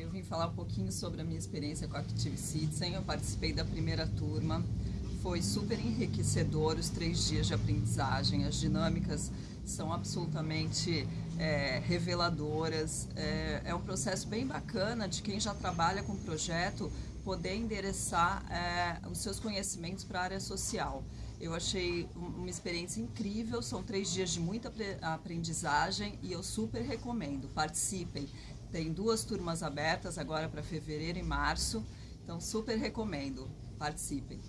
eu vim falar um pouquinho sobre a minha experiência com a Active Citizen. Eu participei da primeira turma, foi super enriquecedor os três dias de aprendizagem. As dinâmicas são absolutamente é, reveladoras. É, é, um processo bem bacana de quem já trabalha com o projeto poder endereçar é, os seus conhecimentos para a área social. Eu achei uma experiência incrível, são três dias de muita aprendizagem e eu super recomendo. Participem. Tem duas turmas abertas agora para fevereiro e março, então super recomendo. Participem.